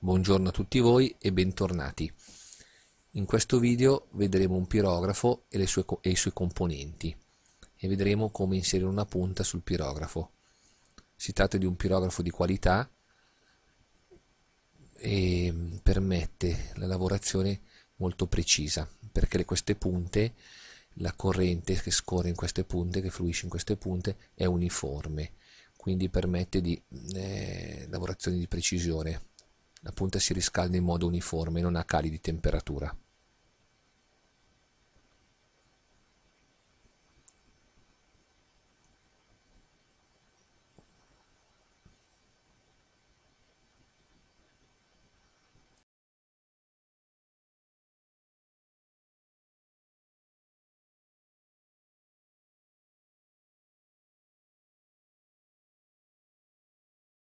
Buongiorno a tutti voi e bentornati. In questo video vedremo un pirografo e, sue, e, i suoi componenti e vedremo come inserire una punta sul pirografo. Si tratta di un pirografo di qualità e permette la lavorazione molto precisa perché queste punte, la corrente che scorre in queste punte, che fluisce in queste punte è uniforme quindi permette di eh, lavorazioni di precisione la punta si riscalda in modo uniforme, non ha cali di temperatura.